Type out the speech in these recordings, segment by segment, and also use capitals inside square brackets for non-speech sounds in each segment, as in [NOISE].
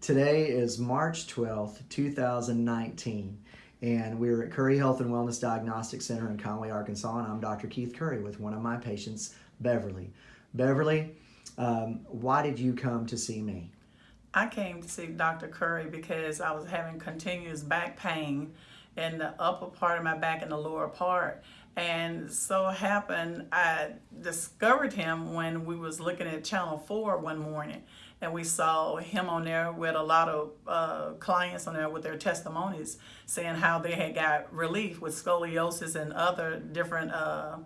Today is March 12th, 2019, and we're at Curry Health and Wellness Diagnostic Center in Conway, Arkansas, and I'm Dr. Keith Curry with one of my patients, Beverly. Beverly, um, why did you come to see me? I came to see Dr. Curry because I was having continuous back pain in the upper part of my back and the lower part. And so happened, I discovered him when we was looking at Channel 4 one morning. And we saw him on there with a lot of uh, clients on there with their testimonies saying how they had got relief with scoliosis and other different uh,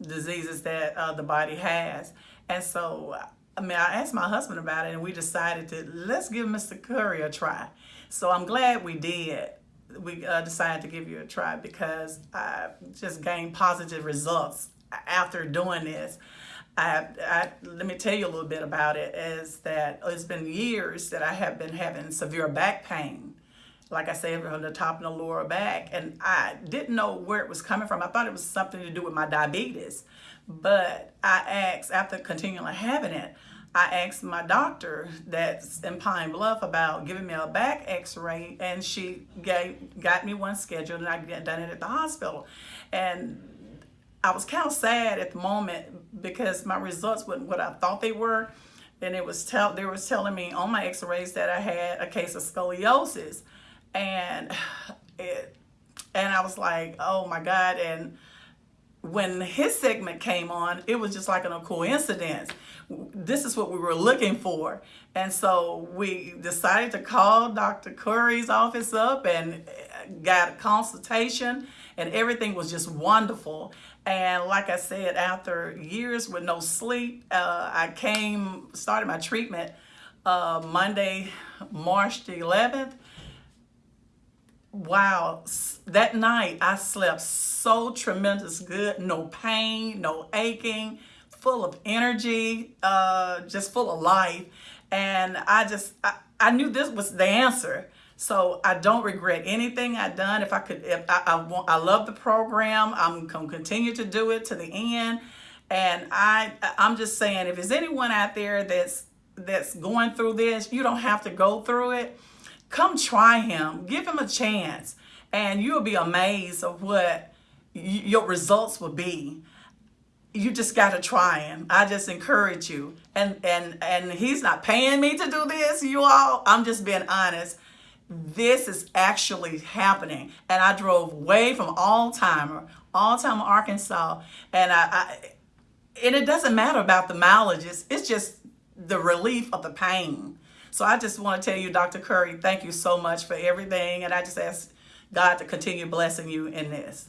diseases that uh, the body has. And so, I mean, I asked my husband about it and we decided to, let's give Mr. Curry a try. So I'm glad we did we uh, decided to give you a try because I just gained positive results after doing this. I, I, let me tell you a little bit about it is that it's been years that I have been having severe back pain like I said, from the top and the lower back. And I didn't know where it was coming from. I thought it was something to do with my diabetes. But I asked, after continually having it, I asked my doctor that's in Pine Bluff about giving me a back x-ray and she gave, got me one scheduled and I got done it at the hospital. And I was kind of sad at the moment because my results weren't what I thought they were. And it was tell they was telling me on my x-rays that I had a case of scoliosis. And [SIGHS] it and I was like, oh my God. And when his segment came on, it was just like a coincidence. This is what we were looking for. And so we decided to call Dr. Curry's office up and got a consultation and everything was just wonderful. And like I said, after years with no sleep, uh, I came, started my treatment uh, Monday, March the 11th wow, that night I slept so tremendous good, no pain, no aching, full of energy, uh, just full of life. And I just, I, I knew this was the answer. So I don't regret anything I've done. If I could, if I, I, want, I love the program, I'm to continue to do it to the end. And I, I'm just saying, if there's anyone out there that's, that's going through this, you don't have to go through it Come try him. Give him a chance. And you'll be amazed of what your results will be. You just got to try him. I just encourage you. And, and, and he's not paying me to do this, you all. I'm just being honest. This is actually happening. And I drove way from Altheimer, Altheimer, Arkansas. And I, I and it doesn't matter about the mileages. It's just the relief of the pain. So I just want to tell you, Dr. Curry, thank you so much for everything. And I just ask God to continue blessing you in this.